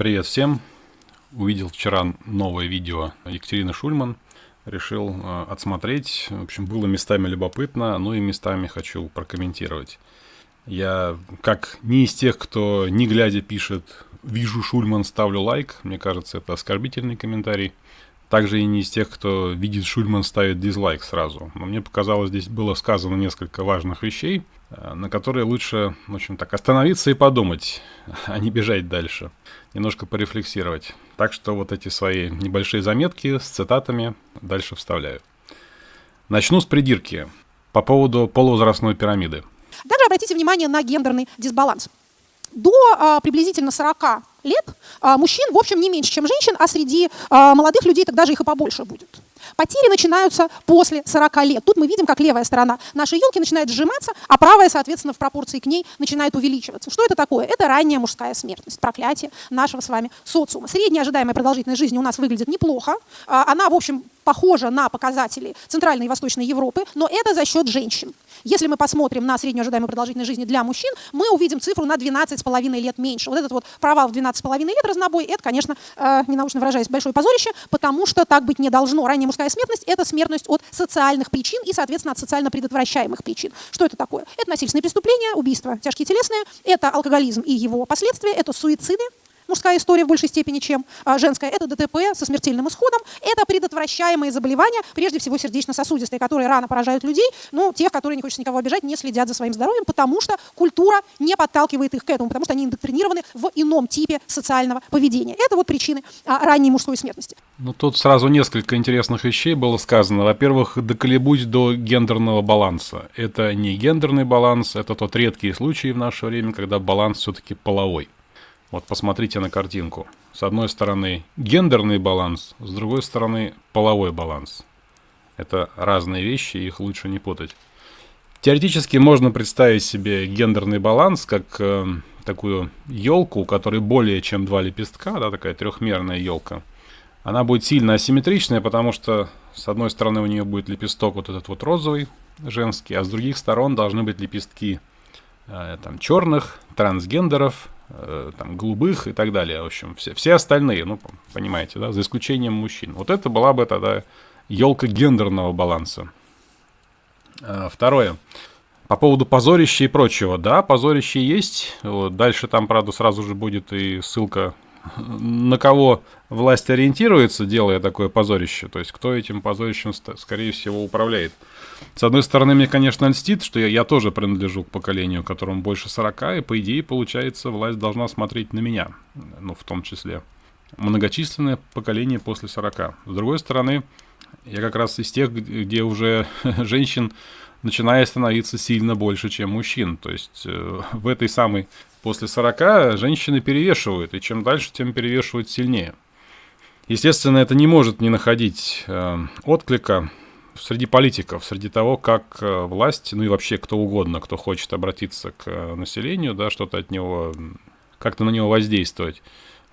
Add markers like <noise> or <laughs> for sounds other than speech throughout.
Привет всем! Увидел вчера новое видео Екатерины Шульман. Решил э, отсмотреть. В общем, было местами любопытно, но и местами хочу прокомментировать. Я, как не из тех, кто не глядя пишет «Вижу Шульман, ставлю лайк», мне кажется, это оскорбительный комментарий. Также и не из тех, кто видит Шульман, ставит дизлайк сразу. Но мне показалось, здесь было сказано несколько важных вещей, э, на которые лучше, в общем так, остановиться и подумать, а не бежать дальше. Немножко порефлексировать. Так что вот эти свои небольшие заметки с цитатами дальше вставляю. Начну с придирки по поводу полувозрастной пирамиды. Также обратите внимание на гендерный дисбаланс. До а, приблизительно 40 лет а, мужчин, в общем, не меньше, чем женщин, а среди а, молодых людей тогда же их и побольше будет. Потери начинаются после 40 лет. Тут мы видим, как левая сторона нашей елки начинает сжиматься, а правая, соответственно, в пропорции к ней начинает увеличиваться. Что это такое? Это ранняя мужская смертность, проклятие нашего с вами социума. Средняя ожидаемая продолжительность жизни у нас выглядит неплохо. Она, в общем, похожа на показатели Центральной и Восточной Европы, но это за счет женщин. Если мы посмотрим на среднюю ожидаемую продолжительность жизни для мужчин, мы увидим цифру на 12,5 лет меньше. Вот этот вот провал в 12,5 лет разнобой, это, конечно, э, ненаучно выражаясь, большое позорище, потому что так быть не должно. Ранняя мужская смертность – это смертность от социальных причин и, соответственно, от социально предотвращаемых причин. Что это такое? Это насильственные преступления, убийства тяжкие телесные, это алкоголизм и его последствия, это суициды, мужская история в большей степени, чем а, женская. Это ДТП со смертельным исходом. Это предотвращаемые заболевания, прежде всего сердечно-сосудистые, которые рано поражают людей, ну, тех, которые, не хочется никого обижать, не следят за своим здоровьем, потому что культура не подталкивает их к этому, потому что они индоктринированы в ином типе социального поведения. Это вот причины а, ранней мужской смертности. Ну, тут сразу несколько интересных вещей было сказано. Во-первых, доколебусь до гендерного баланса. Это не гендерный баланс, это тот редкий случай в наше время, когда баланс все-таки половой. Вот посмотрите на картинку. С одной стороны гендерный баланс, с другой стороны половой баланс. Это разные вещи, их лучше не путать. Теоретически можно представить себе гендерный баланс как э, такую елку, у которой более чем два лепестка, да, такая трехмерная елка. Она будет сильно асимметричная, потому что с одной стороны у нее будет лепесток вот этот вот розовый, женский, а с других сторон должны быть лепестки э, там черных, трансгендеров, Э, там, голубых и так далее. В общем, все, все остальные, ну, понимаете, да, за исключением мужчин. Вот это была бы тогда елка гендерного баланса. А, второе. По поводу позорища и прочего. Да, позорище есть. Вот, дальше там, правда, сразу же будет и ссылка на кого власть ориентируется, делая такое позорище, то есть кто этим позорищем, скорее всего, управляет. С одной стороны, мне, конечно, льстит, что я, я тоже принадлежу к поколению, которому больше 40, и, по идее, получается, власть должна смотреть на меня, ну, в том числе. Многочисленное поколение после 40. С другой стороны, я как раз из тех, где уже <laughs> женщин начинает становиться сильно больше, чем мужчин. То есть э, в этой самой после 40 женщины перевешивают, и чем дальше, тем перевешивают сильнее. Естественно, это не может не находить э, отклика среди политиков, среди того, как э, власть, ну и вообще кто угодно, кто хочет обратиться к э, населению, да, что-то от него, как-то на него воздействовать.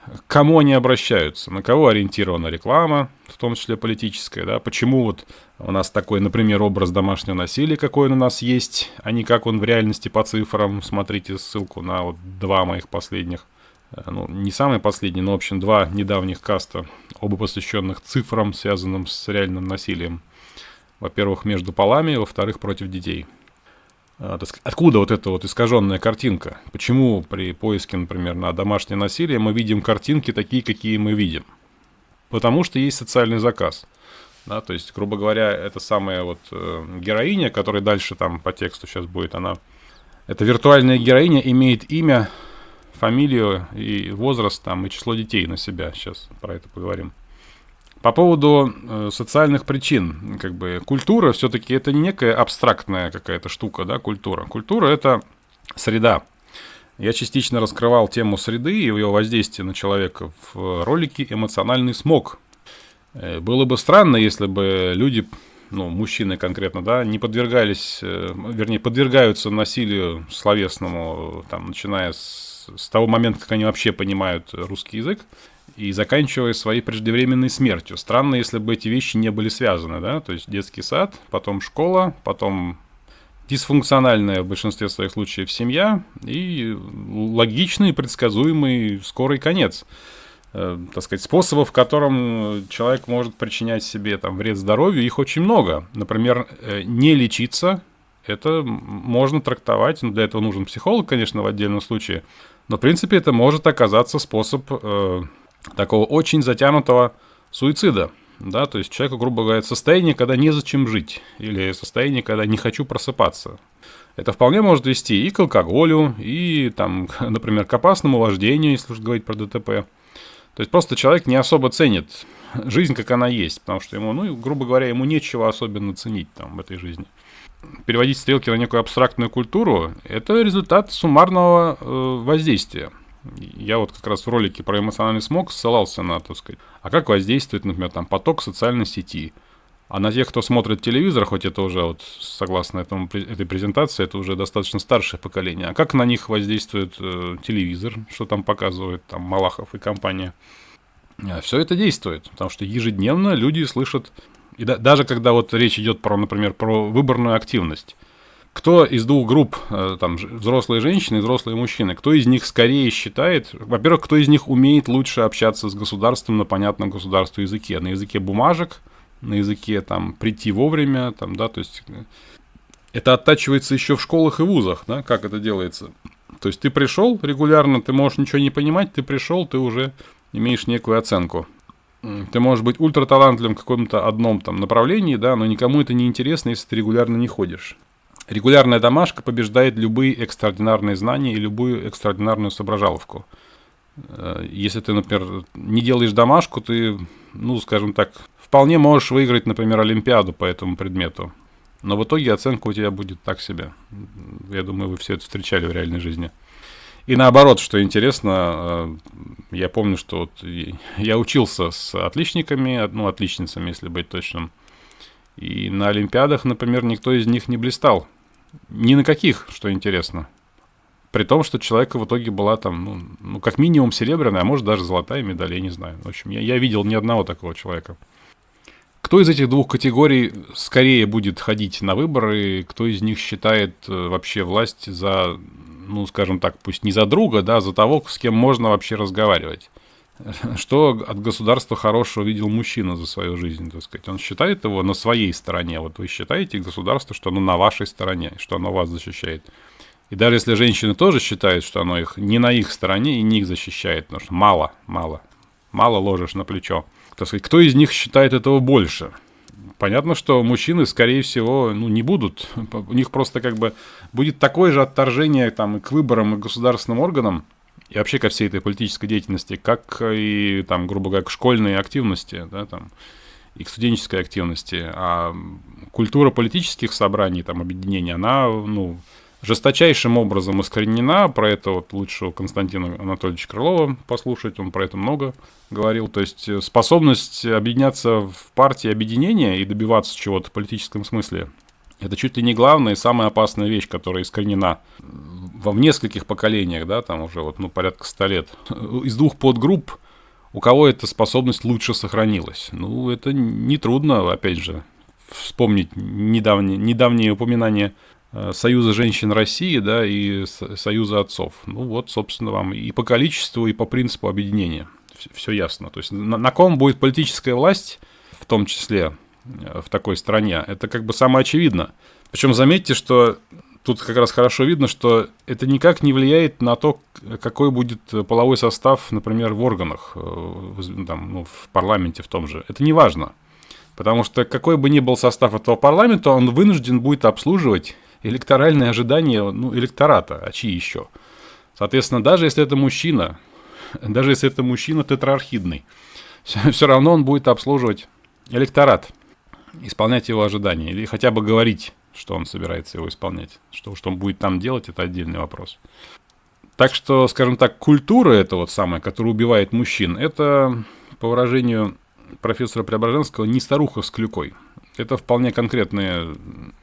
К кому они обращаются, на кого ориентирована реклама, в том числе политическая, да, почему вот у нас такой, например, образ домашнего насилия, какой он у нас есть, а не как он в реальности по цифрам, смотрите ссылку на вот два моих последних, э, ну, не самые последние, но, в общем, два недавних каста, оба посвященных цифрам, связанным с реальным насилием. Во-первых, между полами, во-вторых, против детей. А, откуда вот эта вот искаженная картинка? Почему при поиске, например, на домашнее насилие мы видим картинки такие, какие мы видим? Потому что есть социальный заказ. Да, то есть, грубо говоря, эта самая вот э, героиня, которая дальше там по тексту сейчас будет, она... Эта виртуальная героиня имеет имя, фамилию и возраст там и число детей на себя. Сейчас про это поговорим. По поводу э, социальных причин, как бы культура все-таки это не некая абстрактная какая-то штука, да, культура. Культура это среда. Я частично раскрывал тему среды и ее воздействия на человека в ролике «Эмоциональный смог». Э, было бы странно, если бы люди, ну, мужчины конкретно, да, не подвергались, э, вернее, подвергаются насилию словесному, там, начиная с, с того момента, как они вообще понимают русский язык, и заканчивая своей преждевременной смертью. Странно, если бы эти вещи не были связаны, да, то есть детский сад, потом школа, потом дисфункциональная в большинстве своих случаев семья и логичный, предсказуемый скорый конец. Э, так сказать, способов, в котором человек может причинять себе там, вред здоровью, их очень много. Например, э, не лечиться, это можно трактовать, но для этого нужен психолог, конечно, в отдельном случае, но, в принципе, это может оказаться способ э, такого очень затянутого суицида. Да, то есть человеку, грубо говоря, состояние, когда незачем жить, или состояние, когда не хочу просыпаться. Это вполне может вести и к алкоголю, и, там, <laughs> например, к опасному вождению, если уж говорить про ДТП. То есть просто человек не особо ценит жизнь, как она есть, потому что ему, ну, грубо говоря, ему нечего особенно ценить там в этой жизни. Переводить стрелки на некую абстрактную культуру – это результат суммарного э, воздействия. Я вот как раз в ролике про эмоциональный смог ссылался на, так сказать, а как воздействует, например, там поток социальной сети – а на тех, кто смотрит телевизор, хоть это уже, вот, согласно этому, этой презентации, это уже достаточно старшее поколение. А как на них воздействует э, телевизор, что там показывает там Малахов и компания? А все это действует, потому что ежедневно люди слышат, и да, даже когда вот речь идет про, например, про выборную активность, кто из двух групп, э, там, взрослые женщины и взрослые мужчины, кто из них скорее считает, во-первых, кто из них умеет лучше общаться с государством на понятном государству языке, на языке бумажек – на языке, там, прийти вовремя, там, да, то есть э, это оттачивается еще в школах и вузах, да, как это делается. То есть ты пришел регулярно, ты можешь ничего не понимать, ты пришел, ты уже имеешь некую оценку. Ты можешь быть ультраталантливым в каком-то одном там направлении, да, но никому это не интересно, если ты регулярно не ходишь. Регулярная домашка побеждает любые экстраординарные знания и любую экстраординарную соображаловку. Э, если ты, например, не делаешь домашку, ты, ну, скажем так, вполне можешь выиграть, например, Олимпиаду по этому предмету. Но в итоге оценка у тебя будет так себе. Я думаю, вы все это встречали в реальной жизни. И наоборот, что интересно, э, я помню, что вот я учился с отличниками, ну, отличницами, если быть точным. И на Олимпиадах, например, никто из них не блистал. Ни на каких, что интересно. При том, что человека в итоге была там, ну, ну как минимум серебряная, а может даже золотая медаль, я не знаю. В общем, я, я видел ни одного такого человека. Кто из этих двух категорий скорее будет ходить на выборы, кто из них считает э, вообще власть за, ну, скажем так, пусть не за друга, да, а за того, с кем можно вообще разговаривать? Что от государства хорошего видел мужчина за свою жизнь, так сказать? Он считает его на своей стороне. Вот вы считаете государство, что оно на вашей стороне, что оно вас защищает. И даже если женщины тоже считают, что оно их не на их стороне и не их защищает, потому что мало, мало, мало ложишь на плечо так сказать, кто из них считает этого больше? Понятно, что мужчины, скорее всего, ну, не будут. У них просто как бы будет такое же отторжение там, и к выборам, и к государственным органам, и вообще ко всей этой политической деятельности, как и, там, грубо говоря, к школьной активности, да, там, и к студенческой активности. А культура политических собраний, там, объединений, она, ну, жесточайшим образом искоренена. Про это вот лучше у Константина Анатольевича Крылова послушать, он про это много говорил. То есть э, способность объединяться в партии объединения и добиваться чего-то в политическом смысле, это чуть ли не главная и самая опасная вещь, которая искоренена во в нескольких поколениях, да, там уже вот, ну, порядка ста лет. Из двух подгрупп у кого эта способность лучше сохранилась? Ну, это нетрудно, опять же, вспомнить недавние, недавние упоминания Э, Союза женщин России, да, и Союза отцов. Ну вот, собственно, вам и по количеству, и по принципу объединения. Все ясно. То есть на, на ком будет политическая власть, в том числе в такой стране, это как бы самое очевидно. Причем заметьте, что тут как раз хорошо видно, что это никак не влияет на то, какой будет половой состав, например, в органах, э, там, ну, в парламенте в том же. Это не важно. Потому что какой бы ни был состав этого парламента, он вынужден будет обслуживать электоральные ожидания ну, электората, а чьи еще? Соответственно, даже если это мужчина, даже если это мужчина тетрархидный, <laughs> все равно он будет обслуживать электорат, исполнять его ожидания, или хотя бы говорить, что он собирается его исполнять. Что, что он будет там делать, это отдельный вопрос. Так что, скажем так, культура это вот самая, которая убивает мужчин, это, по выражению профессора Преображенского, не старуха с клюкой. Это вполне конкретные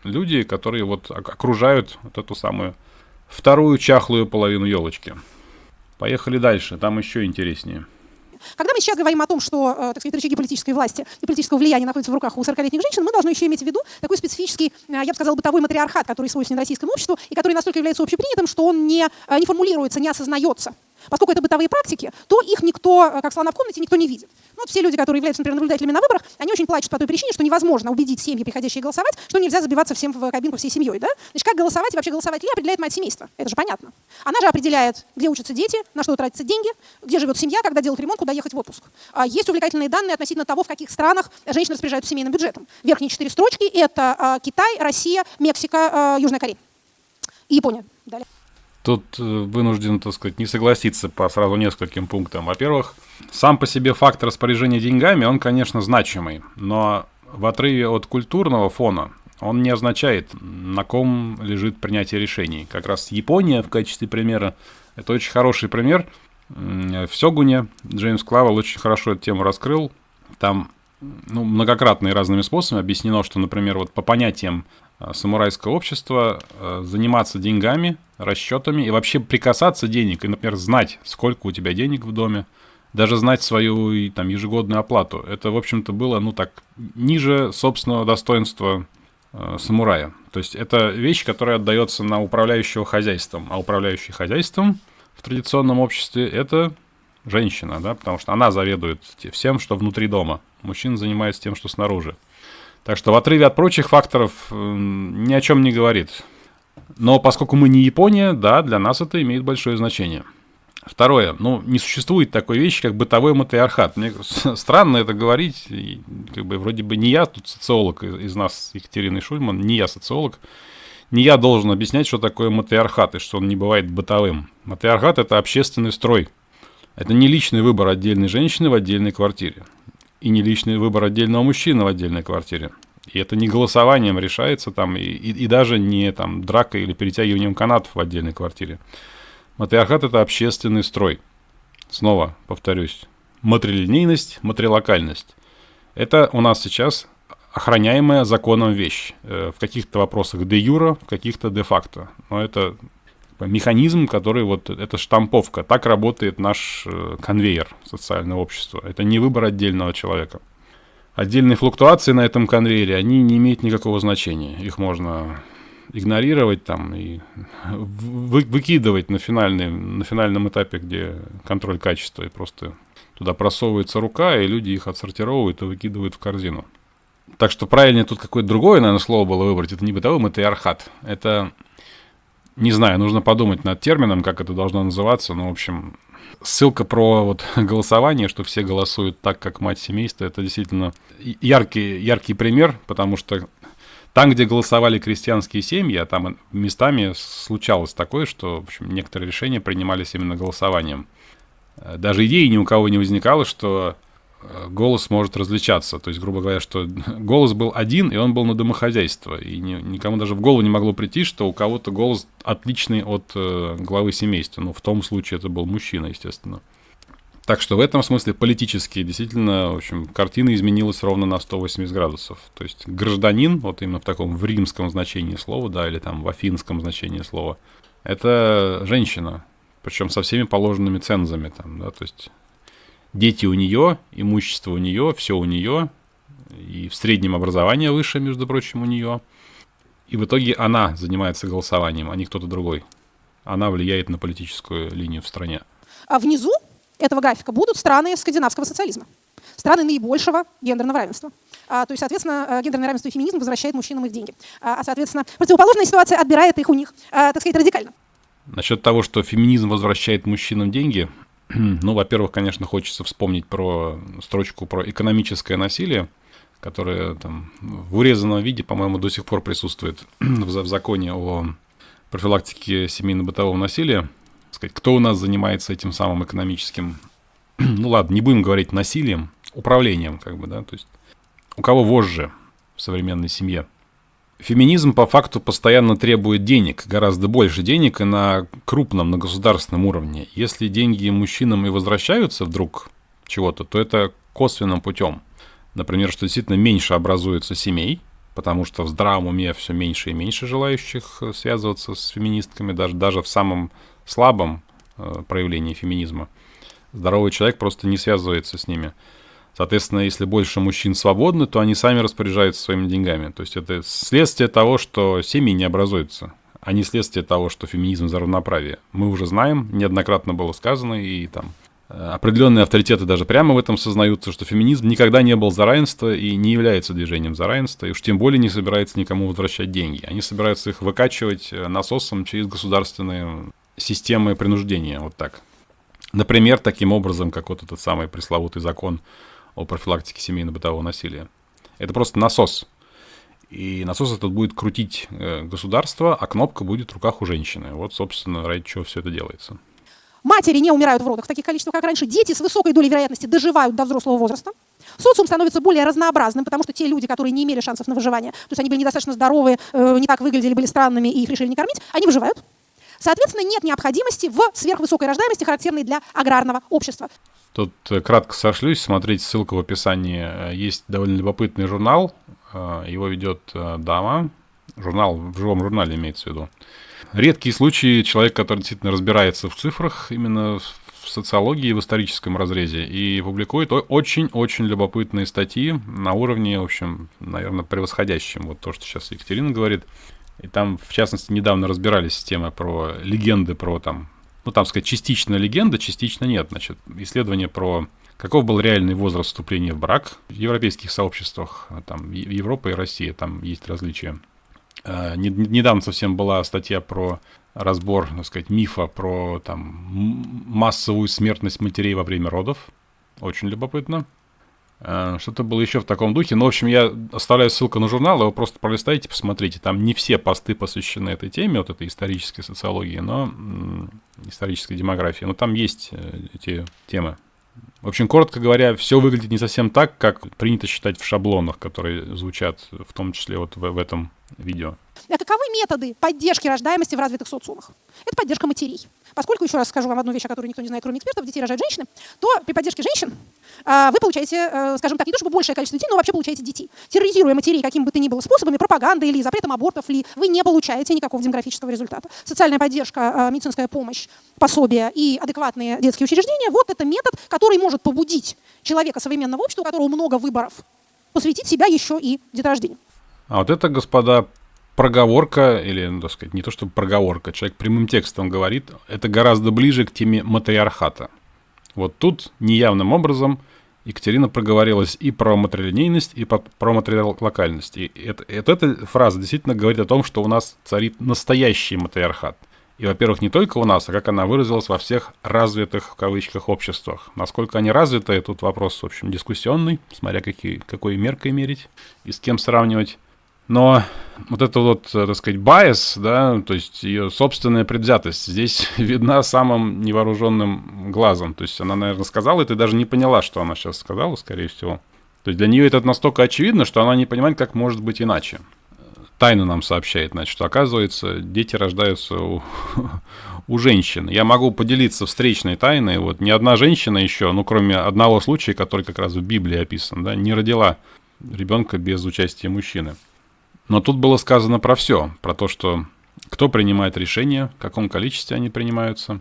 люди, которые вот окружают вот эту самую вторую чахлую половину елочки. Поехали дальше, там еще интереснее. Когда мы сейчас говорим о том, что э, так сказать, рычаги политической власти и политического влияния находятся в руках у 40-летних женщин, мы должны еще иметь в виду такой специфический, э, я бы сказала, бытовой матриархат, который свойственен российскому обществу и который настолько является общепринятым, что он не, э, не формулируется, не осознается. Поскольку это бытовые практики, то их никто, как слона в комнате, никто не видит. Ну, вот все люди, которые являются, например, наблюдателями на выборах, они очень плачут по той причине, что невозможно убедить семьи, приходящие голосовать, что нельзя забиваться всем в кабинку всей семьей. Да? Значит, как голосовать и вообще голосовать ли определяет мать семейства. Это же понятно. Она же определяет, где учатся дети, на что тратятся деньги, где живет семья, когда делать ремонт, куда ехать в отпуск. А есть увлекательные данные относительно того, в каких странах женщины распоряжаются семейным бюджетом. Верхние четыре строчки – это а, Китай, Россия, Мексика, Южная Корея и Япония. Далее. Тут э, вынужден, так сказать, не согласиться по сразу нескольким пунктам. Во-первых, сам по себе факт распоряжения деньгами, он, конечно, значимый, но в отрыве от культурного фона он не означает, на ком лежит принятие решений. Как раз Япония в качестве примера, это очень хороший пример. В Сёгуне Джеймс Клавел очень хорошо эту тему раскрыл. Там ну, многократно и разными способами объяснено, что, например, вот по понятиям самурайское общество, э, заниматься деньгами, расчетами и вообще прикасаться денег, и, например, знать, сколько у тебя денег в доме, даже знать свою там, ежегодную оплату. Это, в общем-то, было, ну так, ниже собственного достоинства э, самурая. То есть это вещь, которая отдается на управляющего хозяйством. А управляющий хозяйством в традиционном обществе это женщина, да, потому что она заведует всем, что внутри дома. Мужчина занимается тем, что снаружи. Так что в отрыве от прочих факторов ни о чем не говорит. Но поскольку мы не Япония, да, для нас это имеет большое значение. Второе. Ну, не существует такой вещи, как бытовой матриархат. Мне странно это говорить. И, как бы вроде бы не я тут социолог из нас, Екатерины Шульман, не я социолог. Не я должен объяснять, что такое матриархат и что он не бывает бытовым. Матриархат – это общественный строй. Это не личный выбор отдельной женщины в отдельной квартире и не личный выбор отдельного мужчины в отдельной квартире. И это не голосованием решается там, и, и, и даже не там дракой или перетягиванием канатов в отдельной квартире. Матриархат – это общественный строй. Снова повторюсь. Матрилинейность, матрилокальность. Это у нас сейчас охраняемая законом вещь. Э, в каких-то вопросах де юра, в каких-то де факто. Но это механизм, который вот, это штамповка. Так работает наш э, конвейер социального общества. Это не выбор отдельного человека. Отдельные флуктуации на этом конвейере, они не имеют никакого значения. Их можно игнорировать там и вы, выкидывать на, финальный, на финальном этапе, где контроль качества, и просто туда просовывается рука, и люди их отсортировывают и выкидывают в корзину. Так что правильнее тут какое-то другое, наверное, слово было выбрать. Это не бытовым, это архат. Это не знаю, нужно подумать над термином, как это должно называться. Но, в общем, ссылка про вот <laughs> голосование, что все голосуют так, как мать семейства, это действительно яркий, яркий пример, потому что там, где голосовали крестьянские семьи, а там местами случалось такое, что в общем, некоторые решения принимались именно голосованием. Даже идеи ни у кого не возникало, что Э, голос может различаться. То есть, грубо говоря, что <laughs> голос был один, и он был на домохозяйство. И ни, никому даже в голову не могло прийти, что у кого-то голос отличный от э, главы семейства. Ну, в том случае это был мужчина, естественно. Так что в этом смысле политически действительно, в общем, картина изменилась ровно на 180 градусов. То есть гражданин, вот именно в таком в римском значении слова, да, или там в афинском значении слова, это женщина, причем со всеми положенными цензами там, да, то есть дети у нее, имущество у нее, все у нее, и в среднем образование выше, между прочим, у нее. И в итоге она занимается голосованием, а не кто-то другой. Она влияет на политическую линию в стране. А внизу этого графика будут страны скандинавского социализма. Страны наибольшего гендерного равенства. А, то есть, соответственно, э, гендерное равенство и феминизм возвращает мужчинам их деньги. А, а соответственно, противоположная ситуация отбирает их у них, а, так сказать, радикально. Насчет того, что феминизм возвращает мужчинам деньги, <clears throat> Ну, во-первых, конечно, хочется вспомнить про строчку про экономическое насилие, которое там в урезанном виде, по-моему, до сих пор присутствует <clears throat> в, законе о профилактике семейно-бытового насилия. Сказать, кто у нас занимается этим самым экономическим, <clears throat> ну ладно, не будем говорить насилием, управлением, как бы, да, то есть у кого вожжи в современной семье – Феминизм по факту постоянно требует денег, гораздо больше денег и на крупном, на государственном уровне. Если деньги мужчинам и возвращаются вдруг чего-то, то это косвенным путем. Например, что действительно меньше образуется семей, потому что в здравом уме все меньше и меньше желающих э, связываться с феминистками, даже, даже в самом слабом э, проявлении феминизма. Здоровый человек просто не связывается с ними. Соответственно, если больше мужчин свободны, то они сами распоряжаются своими деньгами. То есть это следствие того, что семьи не образуются, а не следствие того, что феминизм за равноправие. Мы уже знаем, неоднократно было сказано, и там э, определенные авторитеты даже прямо в этом сознаются, что феминизм никогда не был за равенство и не является движением за равенство, и уж тем более не собирается никому возвращать деньги. Они собираются их выкачивать э, насосом через государственные системы принуждения, вот так. Например, таким образом, как вот этот самый пресловутый закон о профилактике семейно-бытового насилия. Это просто насос. И насос этот будет крутить э, государство, а кнопка будет в руках у женщины. Вот, собственно, ради чего все это делается. Матери не умирают в родах в таких количествах, как раньше. Дети с высокой долей вероятности доживают до взрослого возраста. Социум становится более разнообразным, потому что те люди, которые не имели шансов на выживание, то есть они были недостаточно здоровые, э, не так выглядели, были странными и их решили не кормить, они выживают. Соответственно, нет необходимости в сверхвысокой рождаемости, характерной для аграрного общества. Тут э, кратко сошлюсь, смотрите, ссылка в описании. Э, есть довольно любопытный журнал, э, его ведет дама, журнал, в живом журнале имеется в виду. Редкие случаи человек, который действительно разбирается в цифрах, именно в социологии, в историческом разрезе, и публикует очень-очень любопытные статьи на уровне, в общем, наверное, превосходящем. Вот то, что сейчас Екатерина говорит. И там, в частности, недавно разбирались с про легенды, про там, ну, там сказать, частично легенда, частично нет. Значит, исследование про каков был реальный возраст вступления в брак в европейских сообществах, а там, Европа и Россия, там есть различия. А, недавно совсем была статья про разбор, так сказать, мифа про там массовую смертность матерей во время родов. Очень любопытно. Э, что-то было еще в таком духе. Ну, в общем, я оставляю ссылку на журнал, его просто пролистайте, посмотрите. Там не все посты посвящены этой теме, вот этой исторической социологии, но исторической демографии. Но там есть э, эти темы. В общем, коротко говоря, все выглядит не совсем так, как принято считать в шаблонах, которые звучат в том числе вот в, в этом видео. Каковы методы поддержки рождаемости в развитых социумах? Это поддержка матерей. Поскольку, еще раз скажу вам одну вещь, о которой никто не знает, кроме экспертов, детей рожают женщины, то при поддержке женщин а, вы получаете, э, скажем так, не то чтобы большее количество детей, но вообще получаете детей. Терроризируя матерей каким бы то ни было способами, пропагандой или запретом абортов, ли, вы не получаете никакого демографического результата. Социальная поддержка, медицинская помощь, пособия и адекватные детские учреждения – вот это метод, который может побудить человека современного общества, у которого много выборов, посвятить себя еще и деторождению. А вот это, господа, проговорка, или, ну, так сказать, не то чтобы проговорка, человек прямым текстом говорит, это гораздо ближе к теме матриархата. Вот тут неявным образом Екатерина проговорилась и про матрилинейность, и про матрилокальность. И это, это, эта фраза действительно говорит о том, что у нас царит настоящий матриархат. И, во-первых, не только у нас, а как она выразилась во всех развитых, в кавычках, обществах. Насколько они развиты, тут вопрос, в общем, дискуссионный, смотря какие, какой меркой мерить и с кем сравнивать. Но вот это вот, так сказать, байс, да, то есть ее собственная предвзятость здесь <laughs> видна самым невооруженным глазом. То есть она, наверное, сказала, и ты даже не поняла, что она сейчас сказала, скорее всего. То есть для нее это настолько очевидно, что она не понимает, как может быть иначе. Тайна нам сообщает, значит, что оказывается, дети рождаются у, <laughs> у женщин. Я могу поделиться встречной тайной. Вот ни одна женщина еще, ну, кроме одного случая, который как раз в Библии описан, да, не родила ребенка без участия мужчины. Но тут было сказано про все, про то, что кто принимает решения, в каком количестве они принимаются,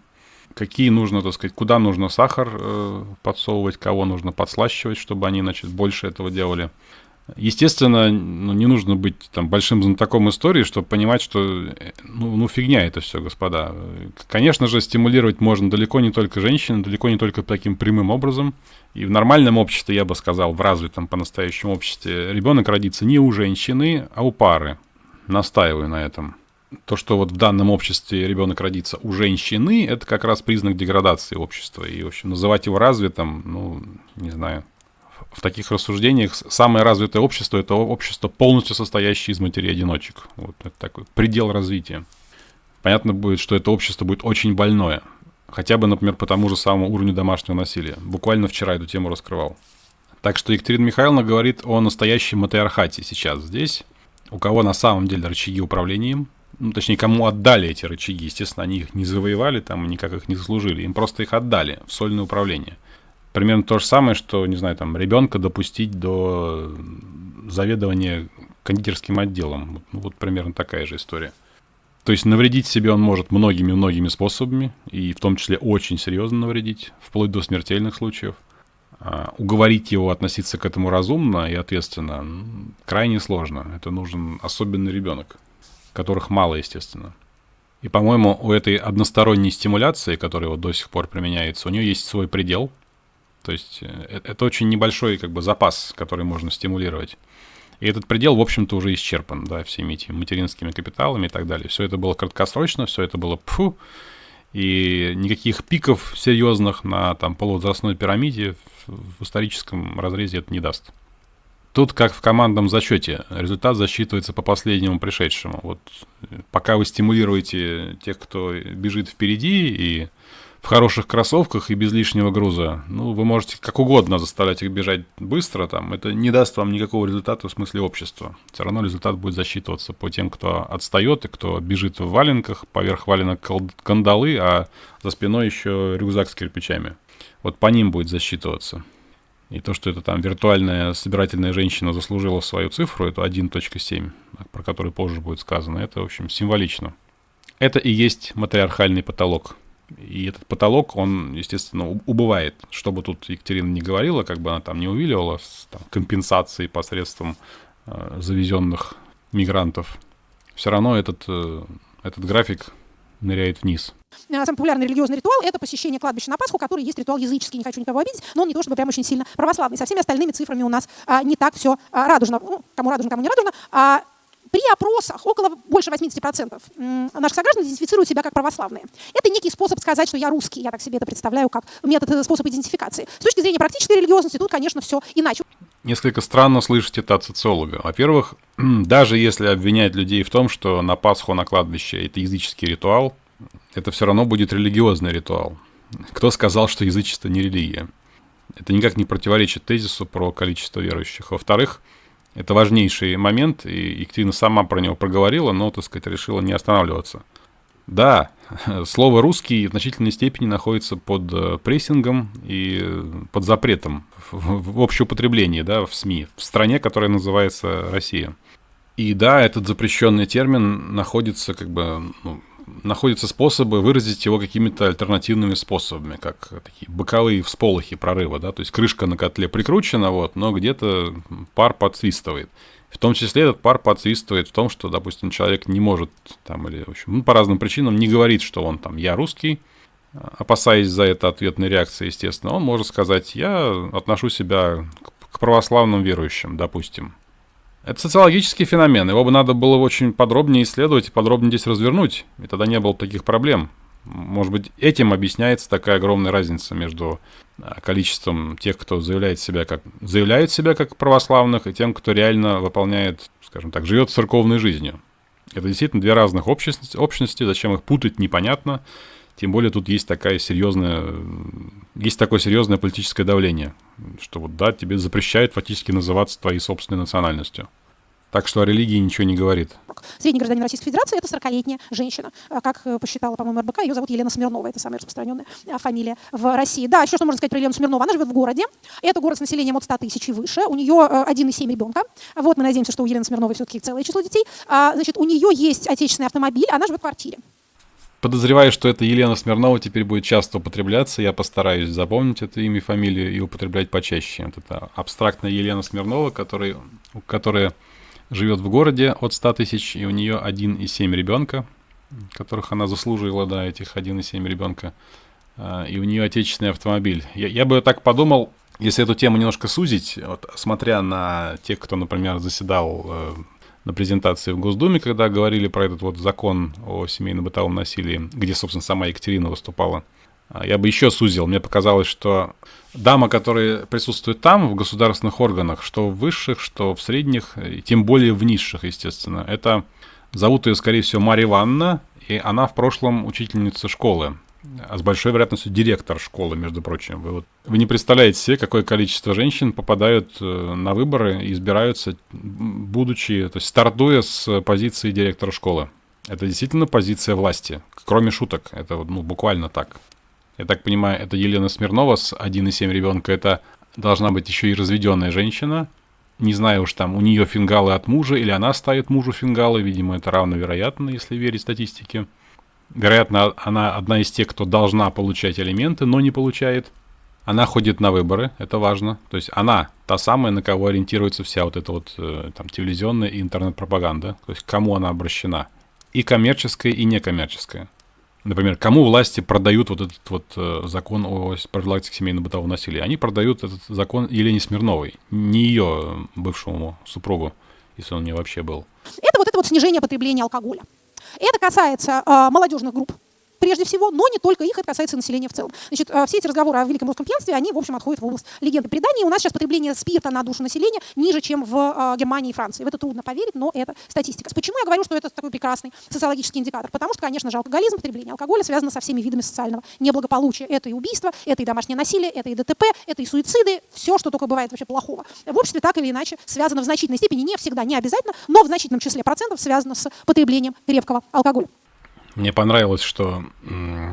какие нужно, так сказать, куда нужно сахар э, подсовывать, кого нужно подслащивать, чтобы они, значит, больше этого делали. Естественно, ну, не нужно быть там большим знатоком истории, чтобы понимать, что э, ну, ну фигня это все, господа. Конечно же, стимулировать можно далеко не только женщин, далеко не только таким прямым образом. И в нормальном обществе, я бы сказал, в развитом по-настоящему обществе, ребенок родится не у женщины, а у пары. Настаиваю на этом. То, что вот в данном обществе ребенок родится у женщины, это как раз признак деградации общества. И, в общем, называть его развитым, ну, не знаю, в таких рассуждениях самое развитое общество – это общество, полностью состоящее из матерей-одиночек. Вот это такой предел развития. Понятно будет, что это общество будет очень больное. Хотя бы, например, по тому же самому уровню домашнего насилия. Буквально вчера эту тему раскрывал. Так что Екатерина Михайловна говорит о настоящем матриархате сейчас здесь. У кого на самом деле рычаги управления ну, точнее, кому отдали эти рычаги. Естественно, они их не завоевали, там, никак их не заслужили. Им просто их отдали в сольное управление примерно то же самое, что, не знаю, там, ребенка допустить до заведования кондитерским отделом. Ну, вот примерно такая же история. То есть навредить себе он может многими-многими способами, и в том числе очень серьезно навредить, вплоть до смертельных случаев. А уговорить его относиться к этому разумно и ответственно крайне сложно. Это нужен особенный ребенок, которых мало, естественно. И, по-моему, у этой односторонней стимуляции, которая вот до сих пор применяется, у нее есть свой предел. То есть э, это очень небольшой как бы запас, который можно стимулировать. И этот предел, в общем-то, уже исчерпан, да, всеми этими материнскими капиталами и так далее. Все это было краткосрочно, все это было пфу, и никаких пиков серьезных на там полувозрастной пирамиде в, историческом разрезе это не даст. Тут, как в командном зачете, результат засчитывается по последнему пришедшему. Вот пока вы стимулируете тех, кто бежит впереди и в хороших кроссовках и без лишнего груза, ну, вы можете как угодно заставлять их бежать быстро, там, это не даст вам никакого результата в смысле общества. Все равно результат будет засчитываться по тем, кто отстает и кто бежит в валенках, поверх валенок кандалы, а за спиной еще рюкзак с кирпичами. Вот по ним будет засчитываться. И то, что это там виртуальная собирательная женщина заслужила свою цифру, это 1.7, про который позже будет сказано, это, в общем, символично. Это и есть матриархальный потолок. И этот потолок, он, естественно, убывает. Что бы тут Екатерина не говорила, как бы она там не увиливала с там, компенсацией посредством э, завезенных мигрантов, все равно этот, э, этот график ныряет вниз. Самый популярный религиозный ритуал – это посещение кладбища на Пасху, который есть ритуал языческий, не хочу никого обидеть, но он не то чтобы прям очень сильно православный. Со всеми остальными цифрами у нас а, не так все а, радужно. Ну, кому радужно, кому не радужно. А, при опросах около больше 80% наших сограждан идентифицируют себя как православные. Это некий способ сказать, что я русский. Я так себе это представляю как метод, э, способ идентификации. С точки зрения практической религиозности тут, конечно, все иначе. Несколько странно слышать это от социолога. Во-первых, <clears throat> даже если обвинять людей в том, что на Пасху на кладбище это языческий ритуал, это все равно будет религиозный ритуал. Кто сказал, что язычество не религия? Это никак не противоречит тезису про количество верующих. Во-вторых, это важнейший момент, и Екатерина сама про него проговорила, но, так сказать, решила не останавливаться. Да, <laughs> слово «русский» в значительной степени находится под э, прессингом и под запретом в общеупотреблении, да, в СМИ, в стране, которая называется Россия. И да, этот запрещенный термин находится как бы ну, находятся способы выразить его какими-то альтернативными способами, как такие боковые всполохи прорыва, да, то есть крышка на котле прикручена, вот, но где-то пар подсвистывает. В том числе этот пар подсвистывает в том, что, допустим, человек не может там или, в общем, ну, по разным причинам не говорит, что он там «я русский», опасаясь за это ответной реакции, естественно, он может сказать «я отношу себя к православным верующим», допустим. Это социологический феномен. Его бы надо было очень подробнее исследовать и подробнее здесь развернуть. И тогда не было таких проблем. Может быть, этим объясняется такая огромная разница между а, количеством тех, кто заявляет себя как, заявляет себя как православных, и тем, кто реально выполняет, скажем так, живет церковной жизнью. Это действительно две разных общности, общности, зачем их путать, непонятно. Тем более тут есть такая серьезная, есть такое серьезное политическое давление, что вот да, тебе запрещают фактически называться твоей собственной национальностью. Так что о религии ничего не говорит. Средний гражданин Российской Федерации – это 40-летняя женщина. А как э, посчитала, по-моему, РБК, ее зовут Елена Смирнова. Это самая распространенная а, фамилия в России. Да, еще что можно сказать про Елену Смирнову. Она живет в городе. Это город с населением от 100 тысяч и выше. У нее 1,7 э, ребенка. Вот мы надеемся, что у Елены Смирновой все-таки целое число детей. А, значит, у нее есть отечественный автомобиль, она живет в квартире. Подозреваю, что это Елена Смирнова теперь будет часто употребляться. Я постараюсь запомнить это имя, фамилию и употреблять почаще. Вот это абстрактная Елена Смирнова, который, которая живет в городе от 100 тысяч, и у нее 1,7 ребенка, которых она заслужила, да, этих 1,7 ребенка. А, и у нее отечественный автомобиль. Я, я бы так подумал, если эту тему немножко сузить, вот, смотря на тех, кто, например, заседал э, на презентации в Госдуме, когда говорили про этот вот закон о семейно-бытовом насилии, где, собственно, сама Екатерина выступала. А, я бы еще сузил. Мне показалось, что дама, которая присутствует там, в государственных органах, что в высших, что в средних, и тем более в низших, естественно, это зовут ее, скорее всего, Марья Ивановна, и она в прошлом учительница школы а с большой вероятностью директор школы, между прочим. Вы, вот, вы не представляете себе, какое количество женщин попадают э, на выборы и избираются, будучи, то есть стартуя с позиции директора школы. Это действительно позиция власти, кроме шуток. Это ну, буквально так. Я так понимаю, это Елена Смирнова с 1,7 ребенка. Это должна быть еще и разведенная женщина. Не знаю уж там, у нее фингалы от мужа или она ставит мужу фингалы. Видимо, это равновероятно, если верить статистике. Вероятно, она одна из тех, кто должна получать алименты, но не получает. Она ходит на выборы, это важно. То есть она та самая, на кого ориентируется вся вот эта вот э, там телевизионная и интернет-пропаганда. То есть кому она обращена. И коммерческая, и некоммерческая. Например, кому власти продают вот этот вот э, закон о профилактике семейно-бытового насилия? Они продают этот закон Елене Смирновой, не ее бывшему супругу, если он у нее вообще был. Это вот это вот снижение потребления алкоголя. Это касается э, молодежных групп, прежде всего, но не только их, это касается населения в целом. Значит, э, все эти разговоры о великом русском пьянстве, они, в общем, отходят в область легенды преданий. У нас сейчас потребление спирта на душу населения ниже, чем в э, Германии и Франции. В это трудно поверить, но это статистика. Почему я говорю, что это такой прекрасный социологический индикатор? Потому что, конечно же, алкоголизм, потребление алкоголя связано со всеми видами социального неблагополучия. Это и убийство, это и домашнее насилие, это и ДТП, это и суициды, все, что только бывает вообще плохого. В обществе так или иначе связано в значительной степени, не всегда, не обязательно, но в значительном числе процентов связано с потреблением крепкого алкоголя. Мне понравилось, что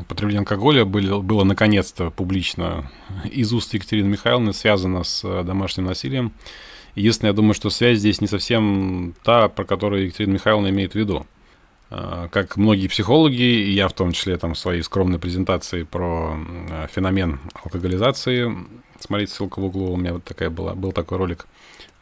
потребление алкоголя было, наконец-то публично из уст Екатерины Михайловны связано с э, домашним насилием. Единственное, я думаю, что связь здесь не совсем та, про которую Екатерина Михайловна имеет в виду. Э, как многие психологи, и я в том числе там в своей скромной презентации про э, феномен алкоголизации, смотрите, ссылка в углу, у меня вот такая была, был такой ролик.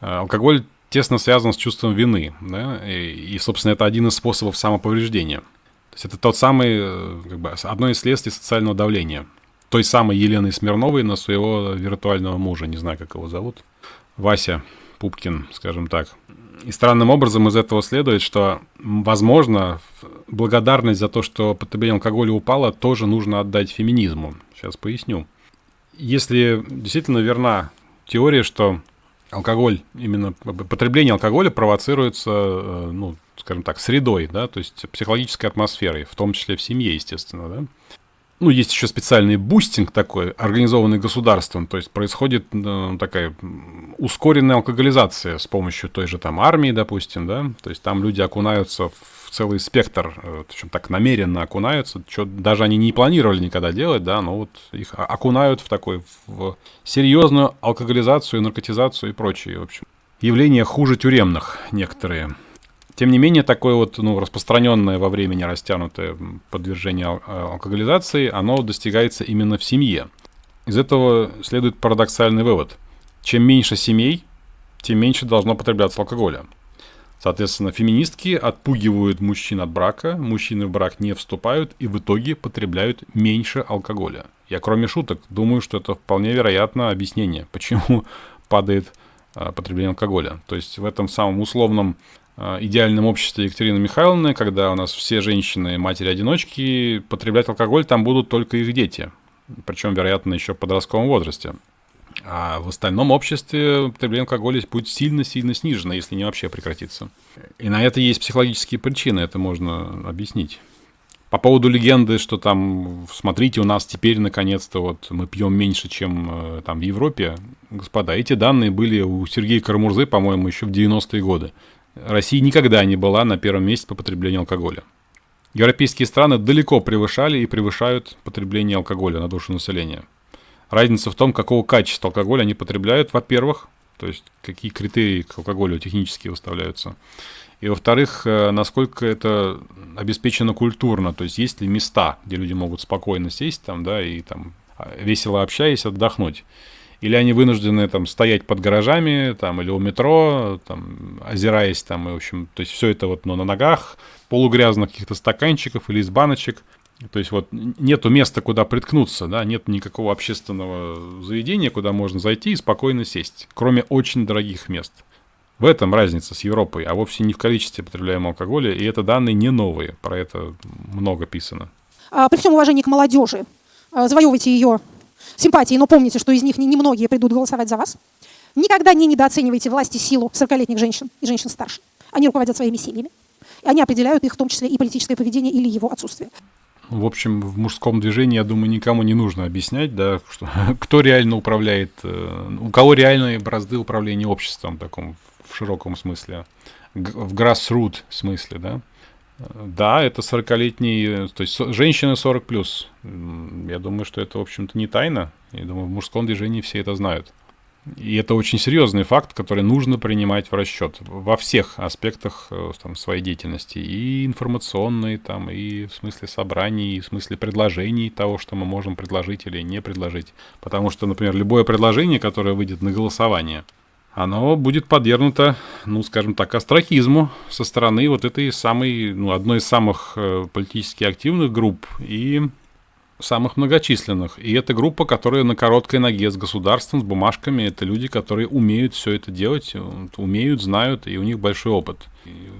Алкоголь тесно связан с чувством вины, да, и, и, собственно, это один из способов самоповреждения – то есть это тот самый, э, как бы, одно из следствий социального давления. Той самой Елены Смирновой на своего виртуального мужа, не знаю, как его зовут, Вася Пупкин, скажем так. И странным образом из этого следует, что, возможно, благодарность за то, что потребление алкоголя упало, тоже нужно отдать феминизму. Сейчас поясню. Если действительно верна теория, что алкоголь, именно потребление алкоголя провоцируется, э, ну, скажем так, средой, да, то есть психологической атмосферой, в том числе в семье, естественно, да. Ну, есть еще специальный boosting такой, организованный государством, то есть происходит э, такая ускоренная алкоголизация с помощью той же там армии, допустим, да, то есть там люди окунаются в целый спектр, э, причем так намеренно окунаются, что даже они не планировали никогда делать, да, но вот их окунают в такой, в серьезную алкоголизацию, наркотизацию и прочее, в общем. Явления хуже тюремных некоторые. Тем не менее, такое вот ну, распространенное во времени растянутое подвержение э, алкоголизации, оно достигается именно в семье. Из этого следует парадоксальный вывод. Чем меньше семей, тем меньше должно потребляться алкоголя. Соответственно, феминистки отпугивают мужчин от брака, мужчины в брак не вступают и в итоге потребляют меньше алкоголя. Я кроме шуток думаю, что это вполне вероятно объяснение, почему <laughs> падает а, потребление алкоголя. То есть в этом самом условном идеальном обществе Екатерины Михайловны, когда у нас все женщины, матери-одиночки, потреблять алкоголь там будут только их дети. Причем, вероятно, еще в подростковом возрасте. А в остальном обществе потребление алкоголя будет сильно-сильно снижено, если не вообще прекратится. И на это есть психологические причины, это можно объяснить. По поводу легенды, что там, смотрите, у нас теперь наконец-то вот мы пьем меньше, чем э, там в Европе. Господа, эти данные были у Сергея Карамурзы, по-моему, еще в 90-е годы. Россия никогда не была на первом месте по потреблению алкоголя. Европейские страны далеко превышали и превышают потребление алкоголя на душу населения. Разница в том, какого качества алкоголя они потребляют, во-первых, то есть какие критерии к алкоголю технически выставляются. И во-вторых, э, насколько это обеспечено культурно, то есть есть ли места, где люди могут спокойно сесть там, да, и там а, весело общаясь, отдохнуть или они вынуждены там стоять под гаражами, там, или у метро, там, озираясь там, и, в общем, то есть все это вот ну, на ногах, полугрязных каких-то стаканчиков или из баночек. То есть вот нету места, куда приткнуться, да, нет никакого общественного заведения, куда можно зайти и спокойно сесть, кроме очень дорогих мест. В этом разница с Европой, а вовсе не в количестве потребляемого алкоголя, и это данные не новые, про это много писано. А, при всем уважении к молодежи, а, завоевывайте ее симпатии, но помните, что из них немногие придут голосовать за вас. Никогда не недооценивайте власть и силу 40-летних женщин и женщин старше. Они руководят своими семьями. И они определяют их, в том числе и политическое поведение или его отсутствие. В общем, в мужском движении, я думаю, никому не нужно объяснять, да, что, <laughs> кто реально управляет, э, у кого реальные бразды управления обществом, в таком в широком смысле, в grassroot смысле, да. Да, это 40-летний, то есть женщины 40 плюс. Я думаю, что это, в общем-то, не тайна. Я думаю, в мужском движении все это знают. И это очень серьезный факт, который нужно принимать в расчет во всех аспектах э, там, своей деятельности. И информационной, там, и в смысле собраний, и в смысле предложений того, что мы можем предложить или не предложить. Потому что, например, любое предложение, которое выйдет на голосование, оно будет подвергнуто, ну, скажем так, астрахизму со стороны вот этой самой, ну, одной из самых э, политически активных групп. И самых многочисленных. И это группа, которая на короткой ноге с государством, с бумажками. Это люди, которые умеют все это делать, умеют, знают, и у них большой опыт.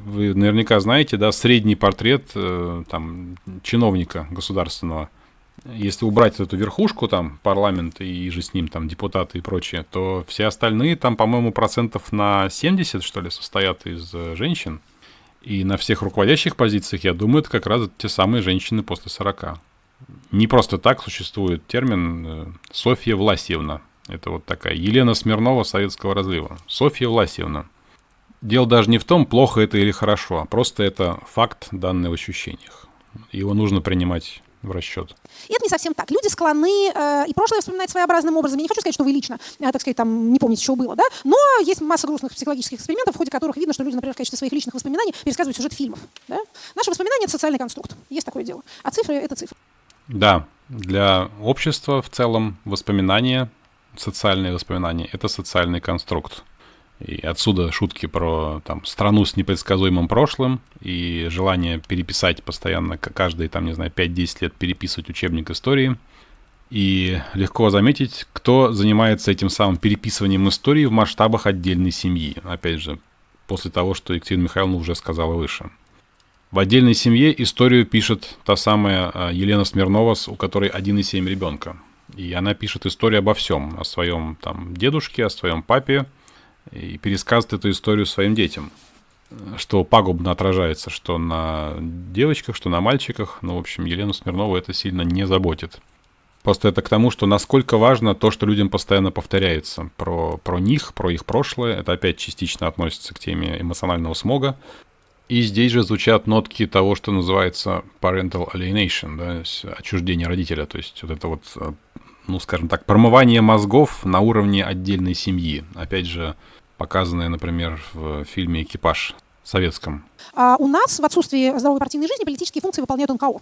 Вы наверняка знаете, да, средний портрет э, там, чиновника государственного. Если убрать эту верхушку, там, парламент и же с ним, там, депутаты и прочее, то все остальные, там, по-моему, процентов на 70, что ли, состоят из э, женщин. И на всех руководящих позициях, я думаю, это как раз те самые женщины после 40. Не просто так существует термин э, Софья Власьевна. Это вот такая Елена Смирнова советского разлива. Софья Власьевна. Дело даже не в том, плохо это или хорошо, а просто это факт, данный в ощущениях. Его нужно принимать в расчет. И это не совсем так. Люди склонны э, и прошлое вспоминать своеобразным образом. Я не хочу сказать, что вы лично, э, так сказать, там не помните, что было, да? Но есть масса грустных психологических экспериментов, в ходе которых видно, что люди, например, в качестве своих личных воспоминаний пересказывают сюжет фильмов. Да? Наши воспоминания — это социальный конструкт. Есть такое дело. А цифры — это цифры. Да, для общества в целом воспоминания, социальные воспоминания — это социальный конструкт. И отсюда шутки про там, страну с непредсказуемым прошлым и желание переписать постоянно, каждые, там, не знаю, 5-10 лет переписывать учебник истории. И легко заметить, кто занимается этим самым переписыванием истории в масштабах отдельной семьи. Опять же, после того, что Екатерина Михайловна уже сказала выше. В отдельной семье историю пишет та самая а, Елена Смирнова, у которой 1,7 ребенка. И она пишет историю обо всем, о своем там дедушке, о своем папе, и пересказывает эту историю своим детям. Что пагубно отражается, что на девочках, что на мальчиках. Ну, в общем, Елену Смирнову это сильно не заботит. Просто это к тому, что насколько важно то, что людям постоянно повторяется про, про них, про их прошлое. Это опять частично относится к теме эмоционального смога. И здесь же звучат нотки того, что называется parental alienation, да, отчуждение родителя. То есть вот это вот, э, ну, скажем так, промывание мозгов на уровне отдельной семьи. Опять же, показанное, например, в фильме «Экипаж» советском. А у нас в отсутствии здоровой партийной жизни политические функции выполняют НКО.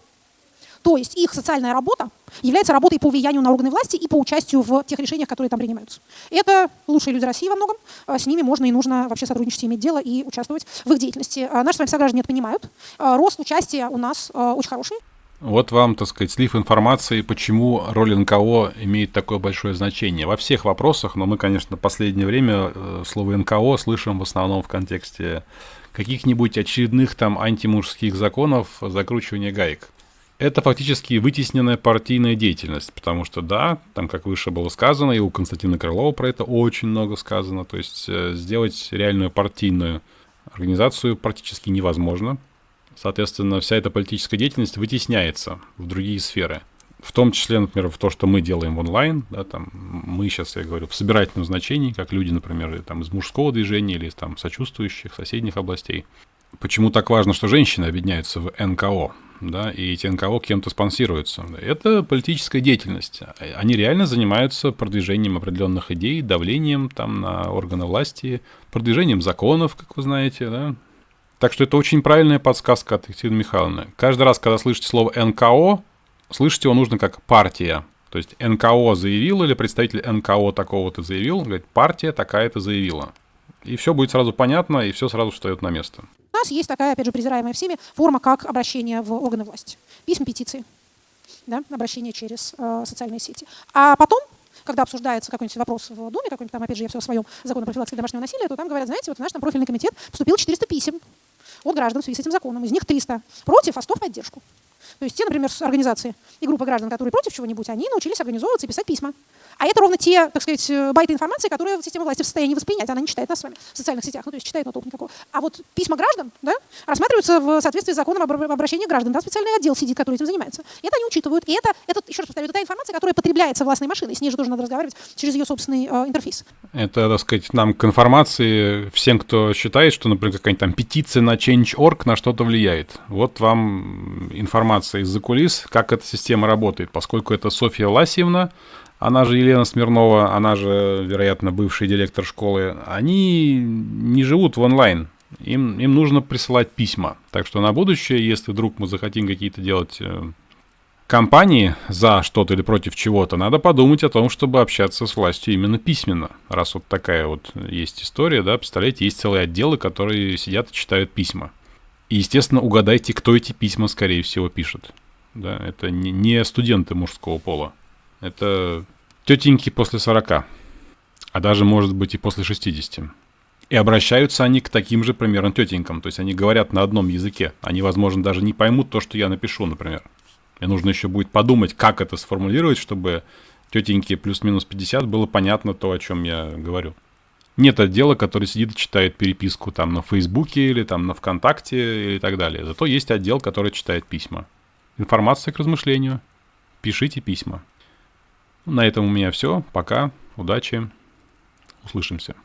То есть их социальная работа является работой по влиянию на органы власти и по участию в тех решениях, которые там принимаются. Это лучшие люди России во многом. А с ними можно и нужно вообще сотрудничать, иметь дело и участвовать в их деятельности. А наши с вами сограждане это понимают. А рост участия у нас очень хороший. Вот вам, так сказать, слив информации, почему роль НКО имеет такое большое значение. Во всех вопросах, но мы, конечно, в последнее время э, слово НКО слышим в основном в контексте каких-нибудь очередных там антимужских законов закручивания гаек это фактически вытесненная партийная деятельность, потому что, да, там, как выше было сказано, и у Константина Крылова про это очень много сказано, то есть э, сделать реальную партийную организацию практически невозможно. Соответственно, вся эта политическая деятельность вытесняется в другие сферы. В том числе, например, в то, что мы делаем онлайн, да, там, мы сейчас, я говорю, в собирательном значении, как люди, например, там, из мужского движения или из там, сочувствующих соседних областей. Почему так важно, что женщины объединяются в НКО? да, и эти НКО кем-то спонсируются. Это политическая деятельность. Они реально занимаются продвижением определенных идей, давлением там на органы власти, продвижением законов, как вы знаете, да. Так что это очень правильная подсказка от Екатерины Михайловны. Каждый раз, когда слышите слово НКО, слышите его нужно как партия. То есть НКО заявил или представитель НКО такого-то заявил, говорит, партия такая-то заявила. И все будет сразу понятно, и все сразу встает на место. У нас есть такая, опять же, презираемая всеми форма, как обращение в органы власти. Письма, петиции, да, обращение через э, социальные сети. А потом когда обсуждается какой-нибудь вопрос в Думе, какой-нибудь там, опять же, я все о своем законе профилактики домашнего насилия, то там говорят, знаете, вот в наш там профильный комитет поступил 400 писем от граждан в связи с этим законом. Из них 300 против, а 100 в поддержку. То есть те, например, организации и группы граждан, которые против чего-нибудь, они научились организовываться и писать письма. А это ровно те, так сказать, э, байты информации, которые система власти в состоянии воспринять. Она не читает нас с вами в социальных сетях, ну то есть читает, но толку никакого. А вот письма граждан да, рассматриваются в соответствии с законом об обращении граждан. Там специальный отдел сидит, который этим занимается. И это они учитывают. И это, это еще раз повторю, это та информация, которая потребляется властной машиной. С ней же тоже надо разговаривать через ее собственный э, интерфейс. Это, так сказать, нам к информации всем, кто считает, что, например, какая-нибудь там петиция на Change.org на что-то влияет. Вот вам информация из-за кулис, как эта система работает. Поскольку это Софья Ласьевна, она же Елена Смирнова, она же, вероятно, бывший директор школы, они не живут в онлайн. Им, им нужно присылать письма. Так что на будущее, если вдруг мы захотим какие-то делать э, компании за что-то или против чего-то, надо подумать о том, чтобы общаться с властью именно письменно. Раз вот такая вот есть история, да, представляете, есть целые отделы, которые сидят и читают письма. И, естественно, угадайте, кто эти письма, скорее всего, пишет. Да, это не, студенты мужского пола. Это тетеньки после 40, а даже, может быть, и после 60. И обращаются они к таким же примерно тетенькам. То есть они говорят на одном языке. Они, возможно, даже не поймут то, что я напишу, например. Мне нужно еще будет подумать, как это сформулировать, чтобы тетеньке плюс-минус 50 было понятно то, о чем я говорю. Нет отдела, который сидит и читает переписку там на Фейсбуке или там на ВКонтакте и так далее. Зато есть отдел, который читает письма. Информация к размышлению. Пишите письма. На этом у меня все. Пока. Удачи. Услышимся.